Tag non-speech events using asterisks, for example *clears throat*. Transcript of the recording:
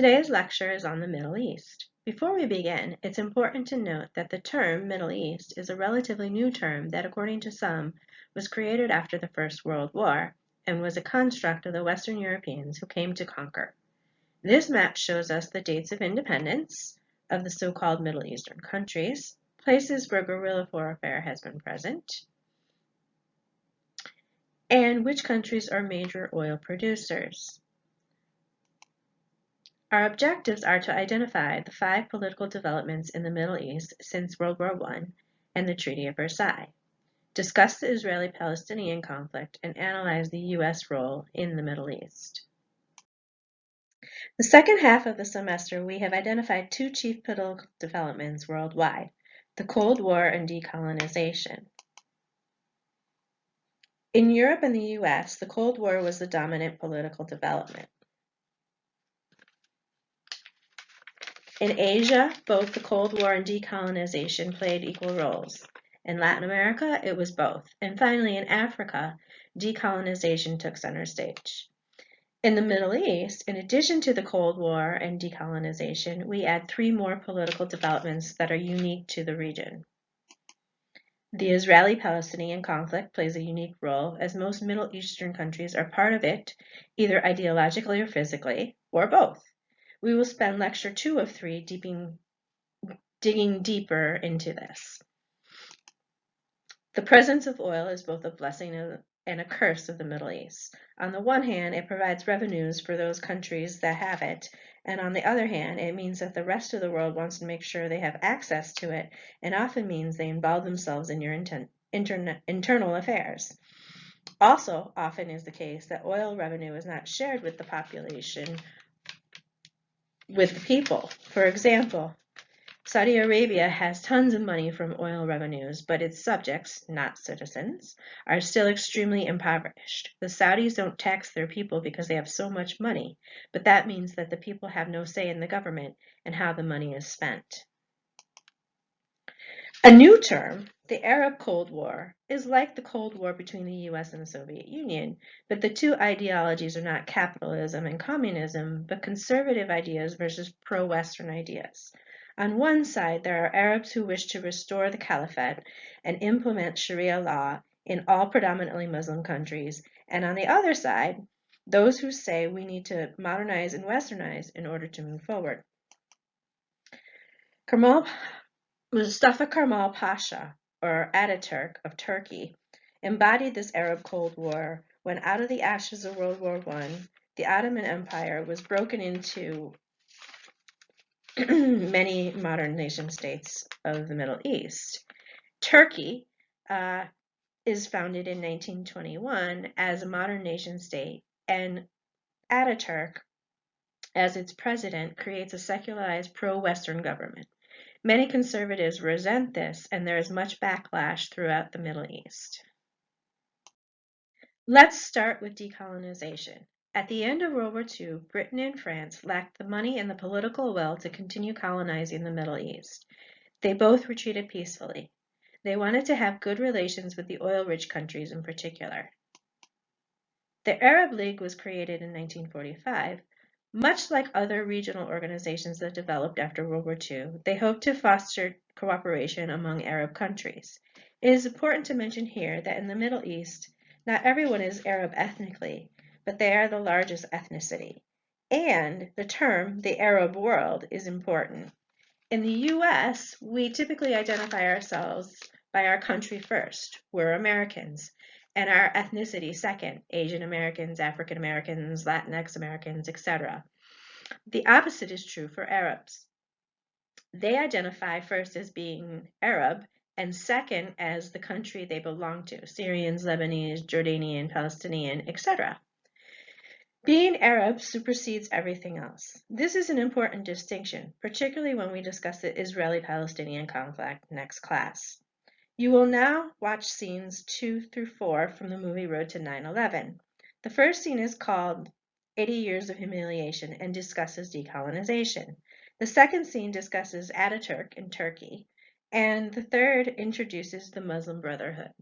Today's lecture is on the Middle East. Before we begin, it's important to note that the term Middle East is a relatively new term that, according to some, was created after the First World War and was a construct of the Western Europeans who came to conquer. This map shows us the dates of independence of the so-called Middle Eastern countries, places where guerrilla warfare has been present, and which countries are major oil producers. Our objectives are to identify the five political developments in the Middle East since World War I and the Treaty of Versailles, discuss the Israeli-Palestinian conflict, and analyze the U.S. role in the Middle East. The second half of the semester, we have identified two chief political developments worldwide, the Cold War and decolonization. In Europe and the US, the Cold War was the dominant political development. In Asia, both the Cold War and decolonization played equal roles. In Latin America, it was both. And finally, in Africa, decolonization took center stage. In the Middle East, in addition to the Cold War and decolonization, we add three more political developments that are unique to the region. The Israeli-Palestinian conflict plays a unique role as most Middle Eastern countries are part of it, either ideologically or physically, or both. We will spend lecture two of three deeping, digging deeper into this. The presence of oil is both a blessing and a curse of the Middle East. On the one hand, it provides revenues for those countries that have it, and on the other hand, it means that the rest of the world wants to make sure they have access to it, and often means they involve themselves in your internal affairs. Also, often is the case that oil revenue is not shared with the population with people. For example, Saudi Arabia has tons of money from oil revenues, but its subjects, not citizens, are still extremely impoverished. The Saudis don't tax their people because they have so much money, but that means that the people have no say in the government and how the money is spent. A new term, the Arab Cold War, is like the Cold War between the US and the Soviet Union, but the two ideologies are not capitalism and communism, but conservative ideas versus pro-Western ideas. On one side, there are Arabs who wish to restore the caliphate and implement Sharia law in all predominantly Muslim countries, and on the other side, those who say we need to modernize and westernize in order to move forward. Kemal Mustafa Kemal Pasha, or Ataturk of Turkey, embodied this Arab Cold War when out of the ashes of World War I, the Ottoman Empire was broken into *clears throat* many modern nation states of the Middle East. Turkey uh, is founded in 1921 as a modern nation state, and Ataturk, as its president, creates a secularized pro-Western government. Many conservatives resent this, and there is much backlash throughout the Middle East. Let's start with decolonization. At the end of World War II, Britain and France lacked the money and the political will to continue colonizing the Middle East. They both retreated peacefully. They wanted to have good relations with the oil-rich countries in particular. The Arab League was created in 1945 much like other regional organizations that developed after World War II, they hope to foster cooperation among Arab countries. It is important to mention here that in the Middle East, not everyone is Arab ethnically, but they are the largest ethnicity. And the term, the Arab world, is important. In the US, we typically identify ourselves by our country first. We're Americans and our ethnicity second, Asian Americans, African Americans, Latinx Americans, etc. The opposite is true for Arabs. They identify first as being Arab and second as the country they belong to, Syrians, Lebanese, Jordanian, Palestinian, etc. Being Arab supersedes everything else. This is an important distinction, particularly when we discuss the Israeli-Palestinian conflict next class. You will now watch scenes 2 through 4 from the movie Road to 9-11. The first scene is called 80 Years of Humiliation and discusses decolonization. The second scene discusses Ataturk in Turkey. And the third introduces the Muslim Brotherhood.